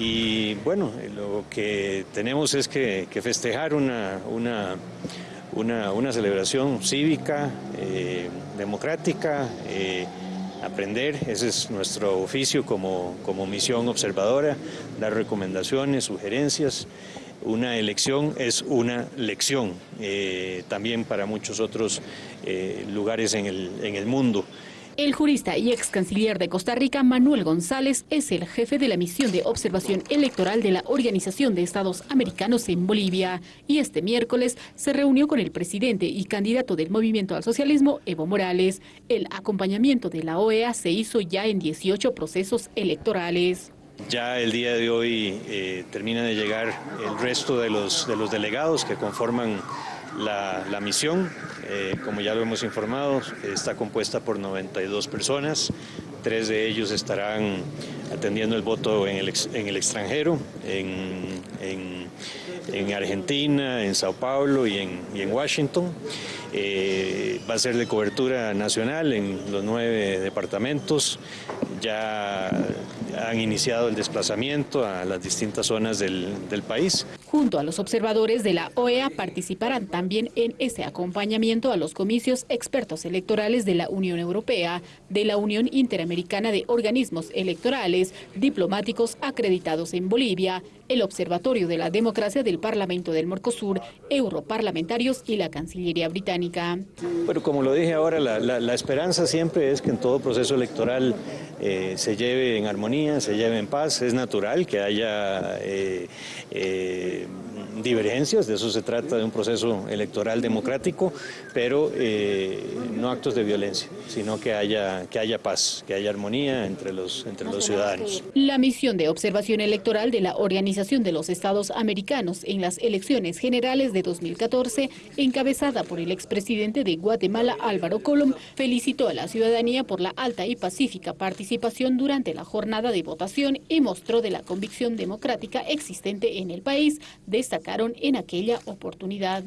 Y bueno, lo que tenemos es que, festejar una, una, una, celebración cívica, eh, democrática, eh, aprender, ese es nuestro oficio como, como misión observadora, dar recomendaciones, sugerencias. Una elección es una lección, eh, también para muchos otros lugares en el, en el mundo. El jurista y ex canciller de Costa Rica, Manuel González, es el jefe de la misión de observación electoral de la Organización de Estados Americanos en Bolivia y este miércoles se reunió con el presidente y candidato del Movimiento al Socialismo, Evo Morales. El acompañamiento de la OEA se hizo ya en 18 procesos electorales. Ya el día de hoy eh, termina de llegar el resto de los, de los delegados que conforman la, misión, eh, como ya lo hemos informado, está compuesta por 92 personas, tres de ellos estarán atendiendo el voto en el, en el extranjero, en, Argentina, en Sao Paulo y en, en Washington. Eh, va a ser de cobertura nacional en los nueve departamentos. Ya han iniciado el desplazamiento a las distintas zonas del, del país. Junto a los observadores de la OEA participarán también en ese acompañamiento a los comicios expertos electorales de la Unión Europea, de la Unión Interamericana de Organismos Electorales, diplomáticos acreditados en Bolivia, el Observatorio de la Democracia del Parlamento del Mercosur, europarlamentarios y la Cancillería Británica. Bueno, como lo dije ahora, la, esperanza siempre es que en todo proceso electoral eh, se lleve en armonía, se lleve en paz. Es natural que haya eh, eh, divergencias, de eso se trata de un proceso electoral democrático, pero no actos de violencia, sino que haya, que haya paz, que haya armonía entre los, entre los ciudadanos. La misión de observación electoral de la Organización de los Estados Americanos en las elecciones generales de 2014, encabezada por el expresidente de Guatemala Álvaro Colom, felicitó a la ciudadanía por la alta y pacífica participación durante la jornada de votación y mostró de la convicción democrática existente en el país, destacaron en aquella oportunidad.